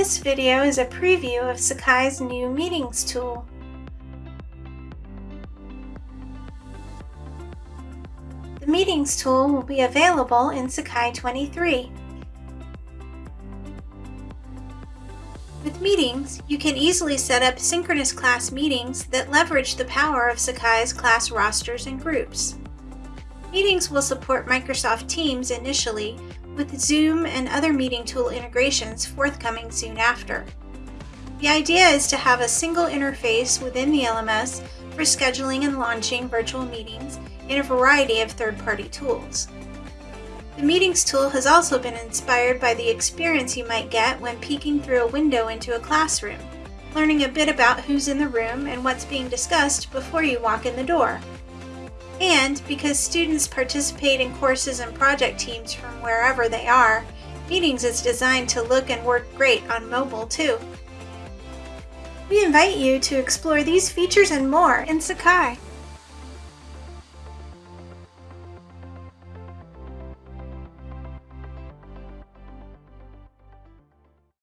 This video is a preview of Sakai's new Meetings tool. The Meetings tool will be available in Sakai 23. With Meetings, you can easily set up synchronous class meetings that leverage the power of Sakai's class rosters and groups. Meetings will support Microsoft Teams initially, with Zoom and other meeting tool integrations forthcoming soon after. The idea is to have a single interface within the LMS for scheduling and launching virtual meetings in a variety of third-party tools. The Meetings tool has also been inspired by the experience you might get when peeking through a window into a classroom, learning a bit about who's in the room and what's being discussed before you walk in the door. And because students participate in courses and project teams from wherever they are, Meetings is designed to look and work great on mobile too. We invite you to explore these features and more in Sakai.